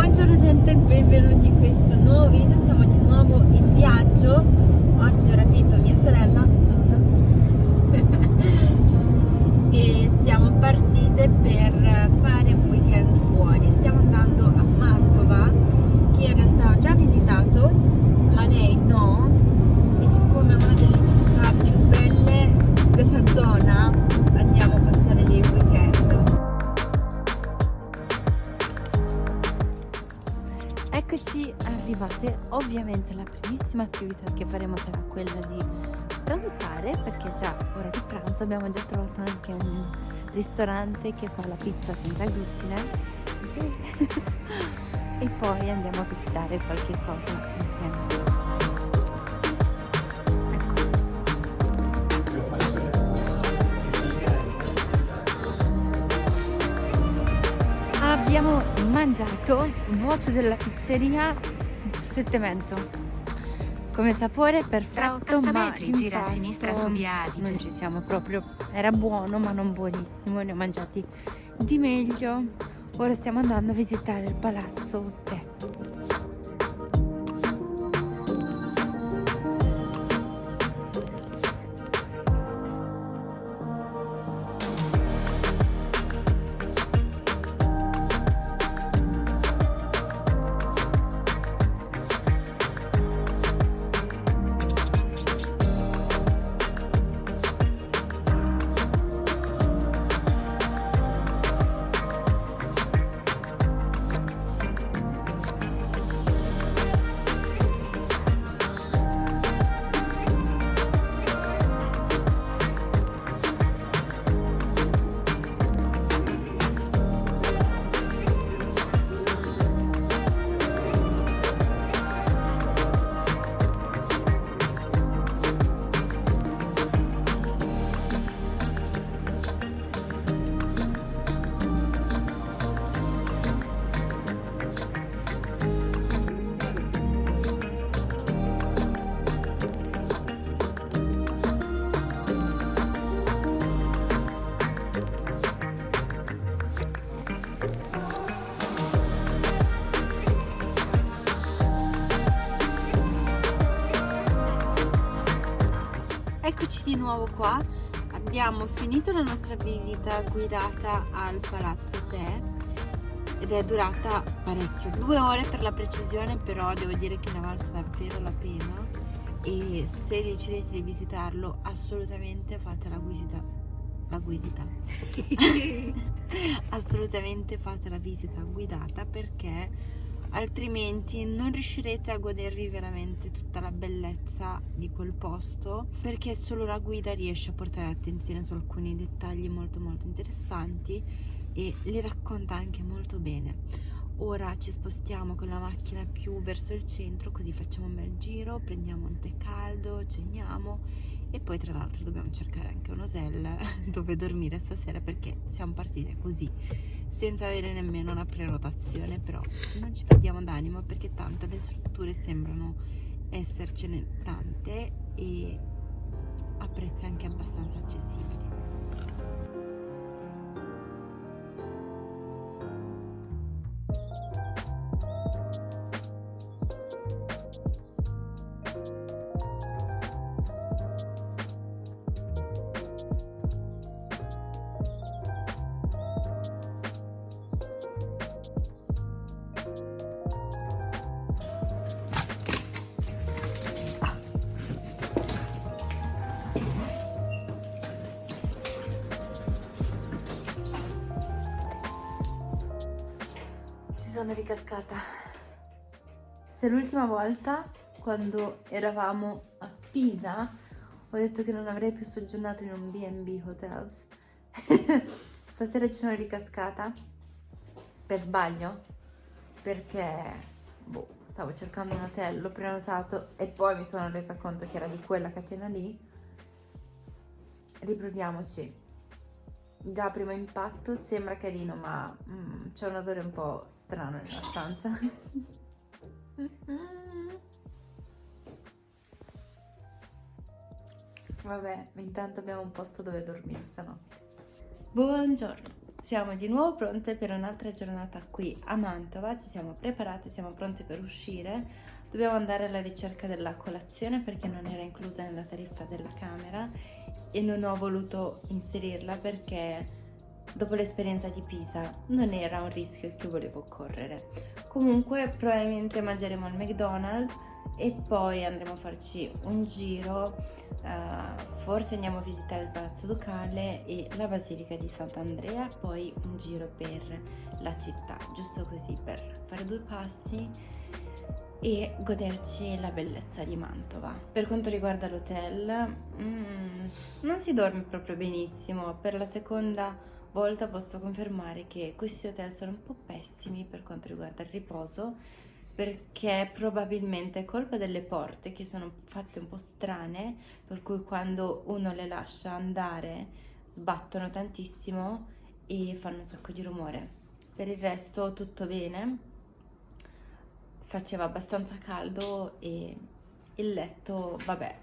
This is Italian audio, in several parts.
Buongiorno gente, benvenuti in questo nuovo video, siamo di nuovo in viaggio. Oggi ho rapito mia sorella, saluta. E siamo partite per fare un weekend fuori. Stiamo andando a Mantova, che in realtà la primissima attività che faremo sarà quella di pranzare perché già ora di pranzo abbiamo già trovato anche un ristorante che fa la pizza senza glutine e poi andiamo a visitare qualche cosa insieme. abbiamo mangiato voto della pizzeria sette mezzo come sapore perfetto ma metri, gira a sinistra su via Adige non ci siamo proprio. Era buono ma non buonissimo. Ne ho mangiati di meglio. Ora stiamo andando a visitare il palazzo Te Eccoci di nuovo qua, abbiamo finito la nostra visita guidata al Palazzo Te ed è durata parecchio, due ore per la precisione però devo dire che ne valsa davvero la pena e se decidete di visitarlo assolutamente fate la visita la visita assolutamente fate la visita guidata perché altrimenti non riuscirete a godervi veramente tutta la bellezza di quel posto perché solo la guida riesce a portare attenzione su alcuni dettagli molto molto interessanti e li racconta anche molto bene. Ora ci spostiamo con la macchina più verso il centro così facciamo un bel giro prendiamo un tè caldo ceniamo e poi tra l'altro dobbiamo cercare anche un hotel dove dormire stasera perché siamo partite così senza avere nemmeno una prenotazione però non ci perdiamo d'animo perché tanto le strutture sembrano essercene tante e a prezzi anche abbastanza accessibili sono ricascata. Se l'ultima volta, quando eravamo a Pisa, ho detto che non avrei più soggiornato in un B&B Hotels. Stasera ci sono ricascata per sbaglio, perché boh, stavo cercando un hotel, l'ho prenotato e poi mi sono resa conto che era di quella catena lì. Riproviamoci già primo impatto sembra carino ma mm, c'è un odore un po' strano nella stanza vabbè intanto abbiamo un posto dove dormire stanotte buongiorno siamo di nuovo pronte per un'altra giornata qui a Mantova, ci siamo preparate, siamo pronte per uscire. Dobbiamo andare alla ricerca della colazione perché non era inclusa nella tariffa della camera e non ho voluto inserirla perché dopo l'esperienza di Pisa non era un rischio che volevo correre. Comunque probabilmente mangeremo al McDonald's e poi andremo a farci un giro, uh, forse andiamo a visitare il Palazzo Ducale e la Basilica di Sant'Andrea, poi un giro per la città, giusto così per fare due passi e goderci la bellezza di Mantova. Per quanto riguarda l'hotel, mm, non si dorme proprio benissimo, per la seconda volta posso confermare che questi hotel sono un po' pessimi per quanto riguarda il riposo, perché probabilmente è colpa delle porte che sono fatte un po' strane, per cui quando uno le lascia andare sbattono tantissimo e fanno un sacco di rumore. Per il resto tutto bene, faceva abbastanza caldo e il letto, vabbè,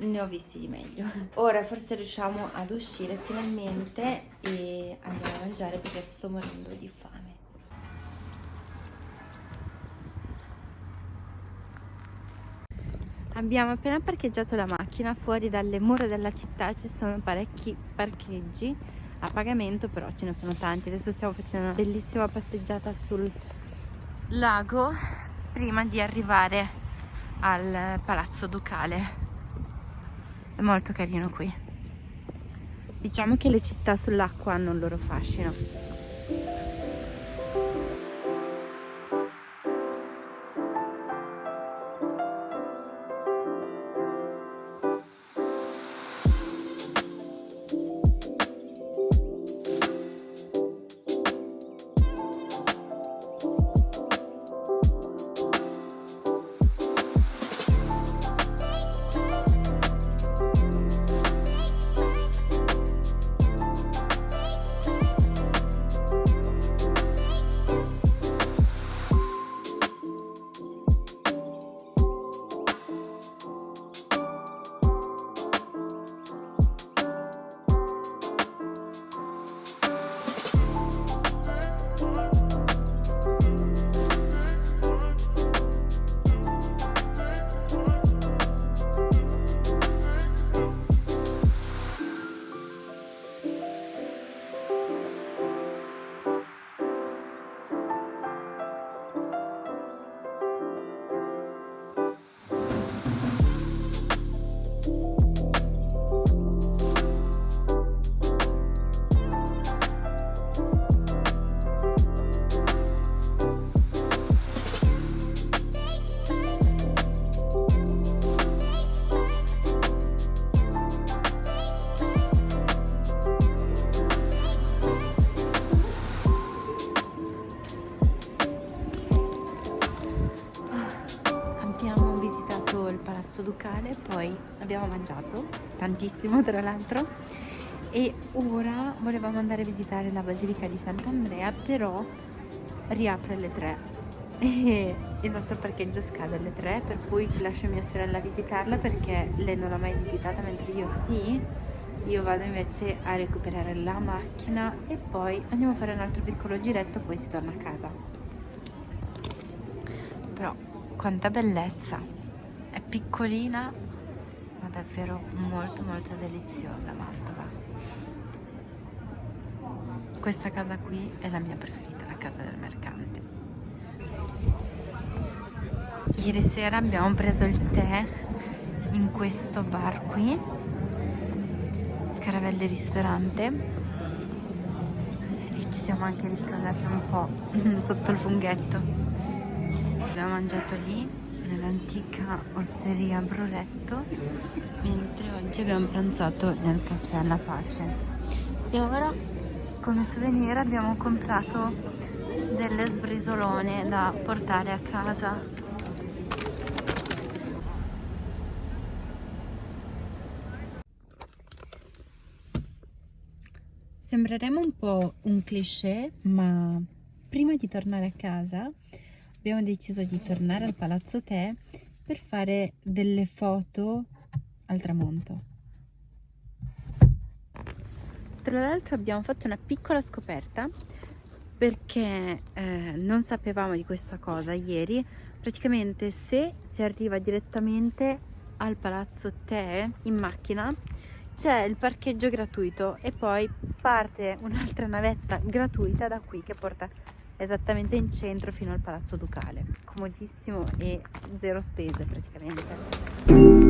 ne ho visti di meglio. Ora forse riusciamo ad uscire finalmente e andiamo a mangiare perché sto morendo di fame. Abbiamo appena parcheggiato la macchina fuori dalle mura della città, ci sono parecchi parcheggi a pagamento, però ce ne sono tanti. Adesso stiamo facendo una bellissima passeggiata sul lago prima di arrivare al palazzo ducale. È molto carino qui. Diciamo che le città sull'acqua hanno il loro fascino. Poi abbiamo mangiato tantissimo tra l'altro e ora volevamo andare a visitare la Basilica di Sant'Andrea, però riapre alle 3 e il nostro parcheggio scade alle 3 per cui lascio mia sorella visitarla perché lei non l'ha mai visitata mentre io sì. Io vado invece a recuperare la macchina e poi andiamo a fare un altro piccolo giretto poi si torna a casa. Però quanta bellezza! È piccolina davvero molto molto deliziosa Mantova. Questa casa qui è la mia preferita la casa del mercante. Ieri sera abbiamo preso il tè in questo bar qui Scaravelli ristorante. Ci siamo anche riscaldati un po' sotto il funghetto. Abbiamo mangiato lì nell'antica osteria Broletto mentre oggi abbiamo pranzato nel caffè alla pace. E ora come souvenir abbiamo comprato delle sbrisolone da portare a casa. Sembreremo un po' un cliché, ma prima di tornare a casa abbiamo deciso di tornare al Palazzo Te per fare delle foto al tramonto. tra l'altro abbiamo fatto una piccola scoperta perché eh, non sapevamo di questa cosa ieri praticamente se si arriva direttamente al palazzo Te in macchina c'è il parcheggio gratuito e poi parte un'altra navetta gratuita da qui che porta esattamente in centro fino al palazzo ducale. Comodissimo e zero spese praticamente